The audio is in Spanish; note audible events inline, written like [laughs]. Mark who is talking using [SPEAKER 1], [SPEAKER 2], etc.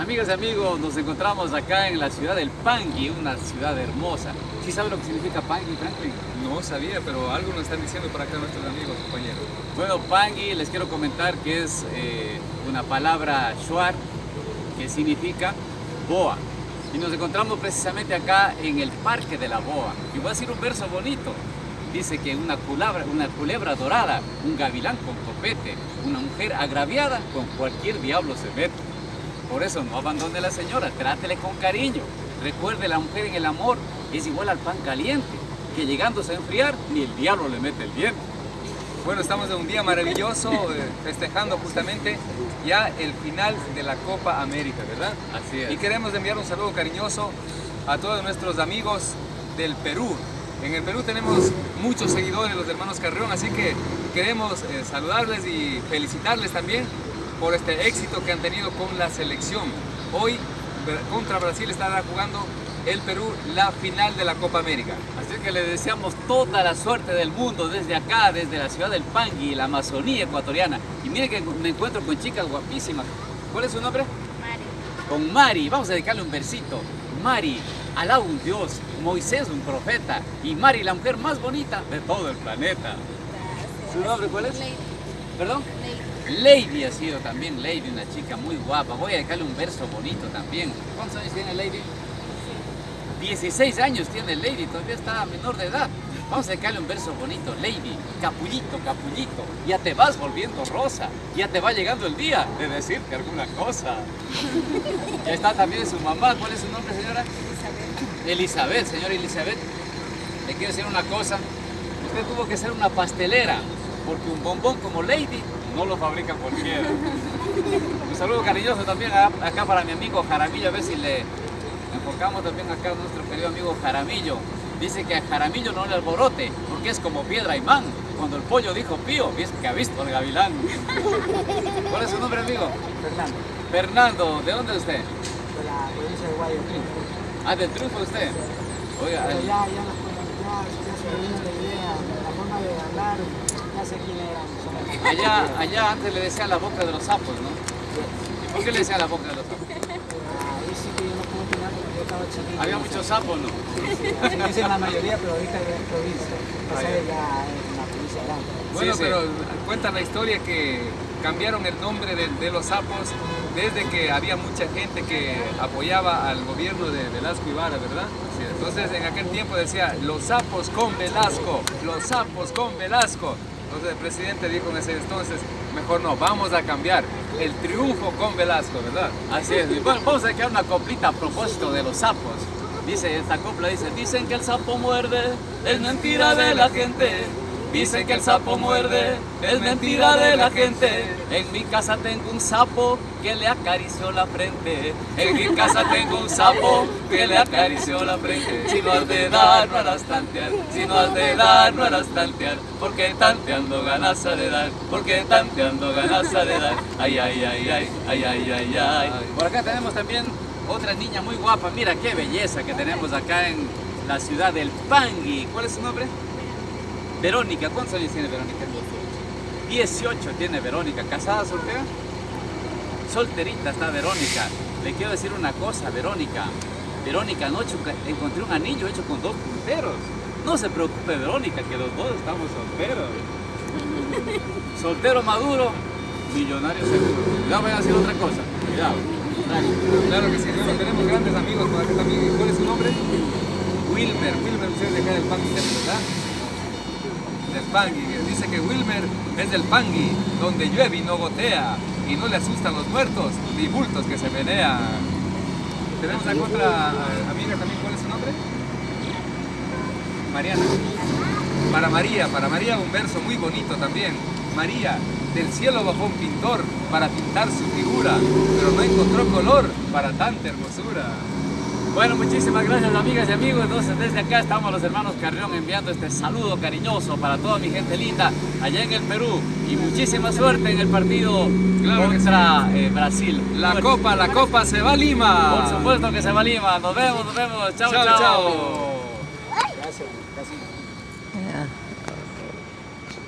[SPEAKER 1] Amigas y amigos, nos encontramos acá en la ciudad del Pangui, una ciudad hermosa. ¿Sí sabe lo que significa Pangui, Franklin?
[SPEAKER 2] No sabía, pero algo nos están diciendo por acá nuestros amigos, compañeros.
[SPEAKER 1] Bueno, Pangui, les quiero comentar que es eh, una palabra shuar que significa boa. Y nos encontramos precisamente acá en el Parque de la Boa. Y voy a decir un verso bonito. Dice que una culebra, una culebra dorada, un gavilán con copete, una mujer agraviada con cualquier diablo se mete. Por eso no abandone a la señora, trátele con cariño. Recuerde, la mujer en el amor es igual al pan caliente, que llegándose a enfriar, ni el diablo le mete el diente.
[SPEAKER 2] Bueno, estamos en un día maravilloso, eh, festejando justamente ya el final de la Copa América, ¿verdad?
[SPEAKER 1] Así es.
[SPEAKER 2] Y queremos enviar un saludo cariñoso a todos nuestros amigos del Perú. En el Perú tenemos muchos seguidores, los hermanos Carrión, así que queremos eh, saludarles y felicitarles también por este éxito que han tenido con la selección. Hoy contra Brasil estará jugando el Perú la final de la Copa América.
[SPEAKER 1] Así que le deseamos toda la suerte del mundo desde acá, desde la ciudad del Pangui, la Amazonía ecuatoriana. Y mire que me encuentro con chicas guapísimas. ¿Cuál es su nombre?
[SPEAKER 3] Mari.
[SPEAKER 1] Con Mari. Vamos a dedicarle un versito. Mari, Alá un Dios, Moisés un profeta y Mari la mujer más bonita de todo el planeta. ¿Su nombre cuál es?
[SPEAKER 3] Lady.
[SPEAKER 1] ¿Perdón?
[SPEAKER 3] Lady.
[SPEAKER 1] Lady ha sido también, Lady, una chica muy guapa. Voy a dedicarle un verso bonito también. ¿Cuántos años tiene Lady? 16 años tiene Lady, todavía está menor de edad. Vamos a dedicarle un verso bonito. Lady, capullito, capullito, ya te vas volviendo rosa. Ya te va llegando el día de decirte alguna cosa. [laughs] Ya está también su mamá. ¿Cuál es su nombre, señora? Elizabeth, señora Elizabeth. Le quiero decir una cosa. Usted tuvo que ser una pastelera, porque un bombón como Lady no lo fabrica cualquiera. Un saludo cariñoso también a- acá para mi amigo Jaramillo, a ver si le enfocamos también acá a nuestro querido amigo Jaramillo. Dice que a Jaramillo no le alborote, porque es como piedra imán. Cuando el pollo dijo pío, es que ha visto el gavilán. ¿Cuál es su nombre, amigo?
[SPEAKER 4] Fernando,
[SPEAKER 1] Fernando, ¿de dónde es usted?
[SPEAKER 4] de la provincia de Guayaquil.
[SPEAKER 1] Ah, del triunfo usted. Oiga,
[SPEAKER 4] ya, ya, ya, ya la sé quién
[SPEAKER 1] allá, allá antes le decían la boca de los sapos, ¿no? ¿Y por qué le decían la boca de los sapos?
[SPEAKER 4] Ahí sí que yo no puedo opinar porque yo estaba chiquito.
[SPEAKER 1] Había muchos sapos, ¿no?
[SPEAKER 4] Así dicen la mayoría, pero ahorita ya es provincia.
[SPEAKER 2] Ah,
[SPEAKER 4] Esa
[SPEAKER 2] ya.
[SPEAKER 4] es una provincia grande.
[SPEAKER 2] Bueno,
[SPEAKER 1] Sí, sí.
[SPEAKER 2] pero cuenta la historia que cambiaron el nombre de, de los sapos desde que había mucha gente que apoyaba al gobierno de Velasco Ibarra, ¿verdad? Entonces en aquel tiempo decía, los sapos con Velasco, los sapos con Velasco. Entonces el presidente dijo en ese entonces, mejor no, vamos a cambiar el triunfo con Velasco, ¿verdad?
[SPEAKER 1] Así es. Y Bueno, vamos a crear una coplita a propósito de los sapos. Dice, esta copla dice, dicen que el sapo muerde, es mentira de la gente. Dicen que el sapo muerde, es mentira de la gente. En mi casa tengo un sapo que le acarició la frente. En mi casa tengo un sapo que le acarició la frente. Si no has de dar, no harás tantear. Si no has de dar, no harás tantear. Porque tanteando ganas de dar. Porque tanteando ganas de dar. Ay, ay, ay, ay, ay, ay, ay, ay. Por acá tenemos también otra niña muy guapa. Mira qué belleza que tenemos acá en la ciudad del Pangui. ¿Cuál es su nombre? Verónica. ¿Cuántos años tiene Verónica? 18 tiene Verónica. ¿Casada, soltera? Solterita está Verónica. Le quiero decir una cosa, Verónica. Verónica, anoche encontré un anillo hecho con dos punteros. No se preocupe, Verónica, que los dos estamos solteros. [laughs] Soltero maduro, millonario seguro. Cuidado, voy a decir otra cosa. Cuidado.
[SPEAKER 2] Claro que sí, bueno, tenemos grandes amigos por acá también. ¿Cuál es su nombre? Wilmer, Wilmer, usted es de acá del Pangui, ¿verdad? Del Pangui. Dice que Wilmer es del Pangui, donde llueve y no gotea, y no le asustan los muertos, ni bultos que se menean. Tenemos acá otra eh, amiga también, ¿cuál es su nombre? Mariana. Para María, para María un verso muy bonito también. María, del cielo bajó un pintor para pintar su figura, pero no encontró color para tanta hermosura.
[SPEAKER 1] Bueno, muchísimas gracias amigas y amigos. Entonces desde acá estamos los hermanos Carrión enviando este saludo cariñoso para toda mi gente linda allá en el Perú. Y muchísima suerte en el partido
[SPEAKER 2] Claro que
[SPEAKER 1] contra eh, Brasil.
[SPEAKER 2] La copa, la copa se va a Lima.
[SPEAKER 1] Por supuesto que se va a Lima. Nos vemos, nos vemos. chao.
[SPEAKER 2] Chao,
[SPEAKER 1] chao.
[SPEAKER 2] chao.